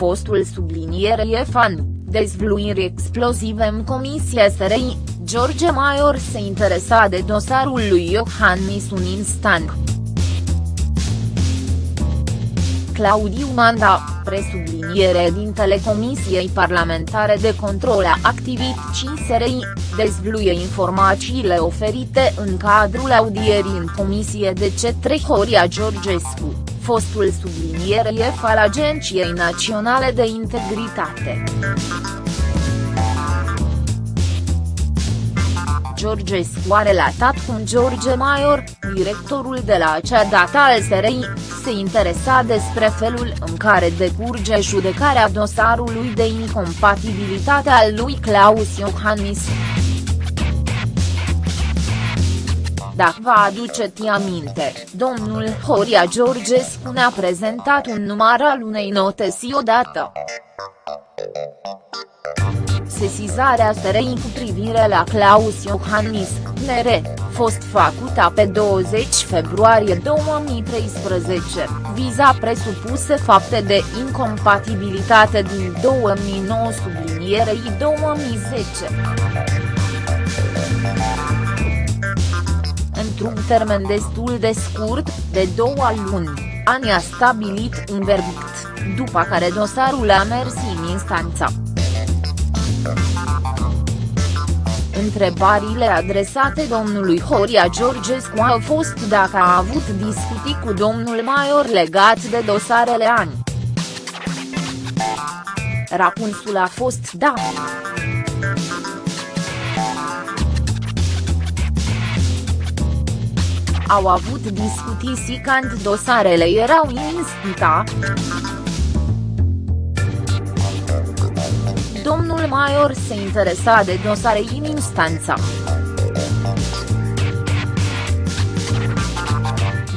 fostul sublinierie fan, dezvluiri explozive în comisie SRI, George Maior se interesa de dosarul lui Iohannis un instant. Claudiu Manda, presubliniere din Telecomisiei Parlamentare de Control a Activității SRI, dezvluie informațiile oferite în cadrul audierii în comisie de către Horia Georgescu, fostul subliniere al Agenției Naționale de Integritate. Georgescu a relatat cum George Maior, directorul de la acea dată al SRI, se interesa despre felul în care decurge judecarea dosarului de incompatibilitate al lui Claus Iohannis. Dacă vă aduceți aminte, domnul Horia Georgescu ne-a prezentat un număr al unei notesi odată sesizarea SRI cu privire la Claus Iohannis, NR, fost făcută pe 20 februarie 2013, viza presupuse fapte de incompatibilitate din 2009 sublinierei 2010. Într-un termen destul de scurt, de două luni, ani a stabilit un verdict, după care dosarul a mers în instanța. Întrebările adresate domnului Horia Georgescu au fost dacă a avut discuții cu domnul Maior legat de dosarele ani. Răspunsul a fost da. Au avut discuții când dosarele erau în instanța. domnul Maior se interesa de dosare în instanța.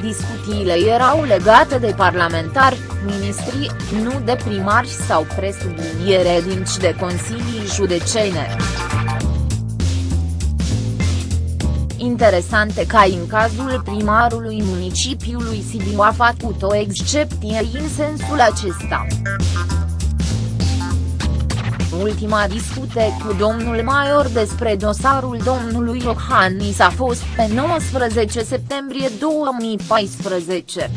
Discuțiile erau legate de parlamentari, ministri, nu de primari sau presubliniere dinci de consilii judecene. Interesante ca în cazul primarului municipiului Sibiu a făcut o excepție în sensul acesta. Ultima discute cu domnul Maior despre dosarul domnului Iohannis a fost pe 19 septembrie 2014.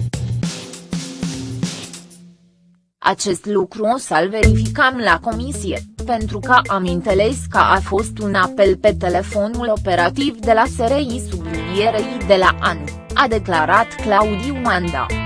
Acest lucru o să-l verificăm la comisie, pentru că am înțeles că a fost un apel pe telefonul operativ de la SRI sublinierei de la AN, a declarat Claudiu Manda.